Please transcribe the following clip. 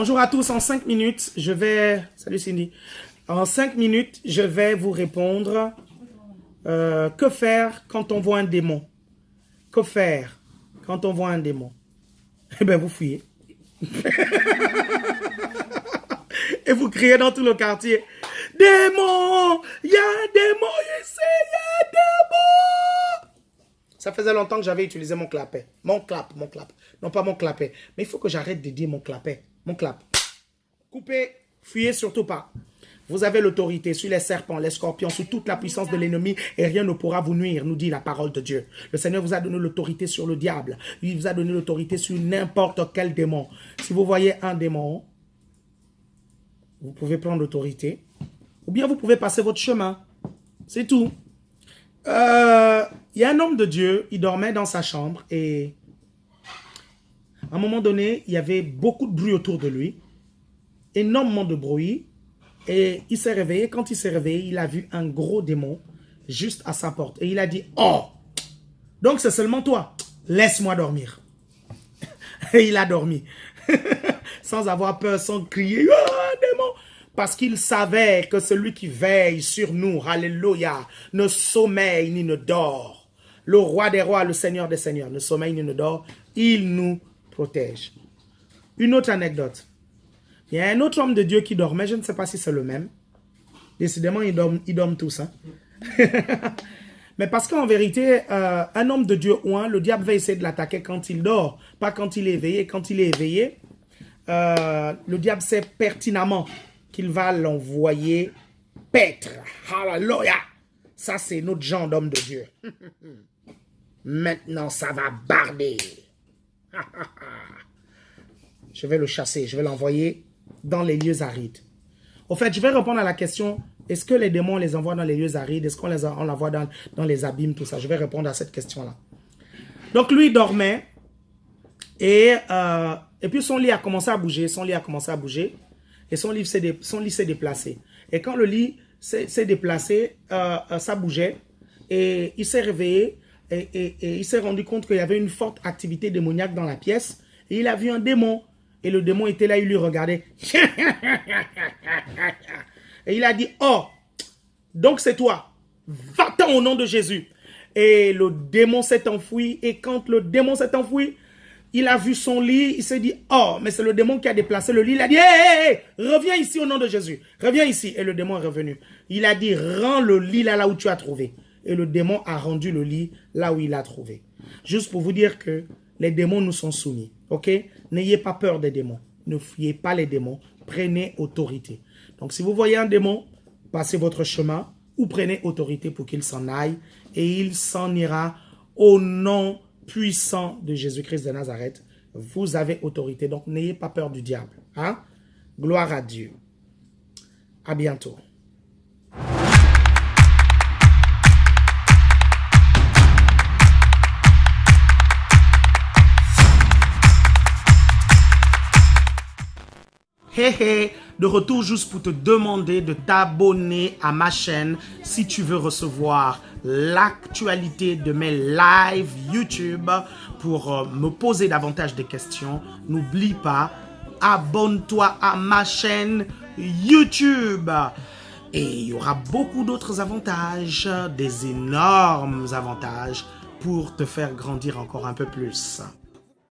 Bonjour à tous. En 5 minutes, je vais... Salut Cindy. En 5 minutes, je vais vous répondre. Euh, que faire quand on voit un démon? Que faire quand on voit un démon? Eh bien, vous fuyez. Et vous criez dans tout le quartier. Démon Il y a un démon ici Il y a un démon Ça faisait longtemps que j'avais utilisé mon clapet. Mon clap, mon clap. Non, pas mon clapet. Mais il faut que j'arrête de dire mon clapet. Mon clap. Coupez, fuyez surtout pas. Vous avez l'autorité sur les serpents, les scorpions, sur toute la puissance de l'ennemi et rien ne pourra vous nuire, nous dit la parole de Dieu. Le Seigneur vous a donné l'autorité sur le diable. Il vous a donné l'autorité sur n'importe quel démon. Si vous voyez un démon, vous pouvez prendre l'autorité ou bien vous pouvez passer votre chemin. C'est tout. Euh, il y a un homme de Dieu, il dormait dans sa chambre et à un moment donné, il y avait beaucoup de bruit autour de lui, énormément de bruit, et il s'est réveillé. Quand il s'est réveillé, il a vu un gros démon juste à sa porte. Et il a dit, oh, donc c'est seulement toi, laisse-moi dormir. Et il a dormi, sans avoir peur, sans crier, oh, démon. Parce qu'il savait que celui qui veille sur nous, alléluia, ne sommeille ni ne dort. Le roi des rois, le seigneur des seigneurs, ne sommeille ni ne dort. Il nous Une autre anecdote. Il y a un autre homme de Dieu qui dormait, je ne sais pas si c'est le même. Décidément, ils dorment, ils dorment tous. Hein. Mais parce qu'en vérité, euh, un homme de Dieu ou un, le diable va essayer de l'attaquer quand il dort, pas quand il est éveillé. Quand il est éveillé, euh, le diable sait pertinemment qu'il va l'envoyer paître. Hallelujah! Ça, c'est notre genre d'homme de Dieu. Maintenant, ça va barder. je vais le chasser, je vais l'envoyer dans les lieux arides. Au fait, je vais répondre à la question, est-ce que les démons, les envoie dans les lieux arides? Est-ce qu'on les envoie dans, dans les abîmes, tout ça? Je vais répondre à cette question-là. Donc, lui, dormait. Et, euh, et puis, son lit a commencé à bouger. Son lit a commencé à bouger. Et son lit s'est déplacé. Et quand le lit s'est déplacé, euh, euh, ça bougeait. Et il s'est réveillé. Et, et il s'est rendu compte qu'il y avait une forte activité démoniaque dans la pièce. Et il a vu un démon et le démon était là, il lui regardait. Et il a dit, oh, donc c'est toi. Va-t'en au nom de Jésus. Et le démon s'est enfoui. Et quand le démon s'est enfoui, il a vu son lit. Il s'est dit, oh, mais c'est le démon qui a déplacé le lit. Il a dit, hé, hé, reviens ici au nom de Jésus. Reviens ici. Et le démon est revenu. Il a dit, rends le lit là, là où tu as trouvé. Et le démon a rendu le lit là où il a trouvé. Juste pour vous dire que les démons nous sont soumis. Ok? N'ayez pas peur des démons. Ne fuyez pas les démons. Prenez autorité. Donc, si vous voyez un démon, passez votre chemin ou prenez autorité pour qu'il s'en aille et il s'en ira au nom puissant de Jésus-Christ de Nazareth. Vous avez autorité, donc n'ayez pas peur du diable. Hein? Gloire à Dieu. À bientôt. De retour juste pour te demander de t'abonner à ma chaîne si tu veux recevoir l'actualité de mes lives YouTube pour euh, me poser davantage de questions. N'oublie pas, abonne-toi à ma chaîne YouTube. Et il y aura beaucoup d'autres avantages, des énormes avantages pour te faire grandir encore un peu plus.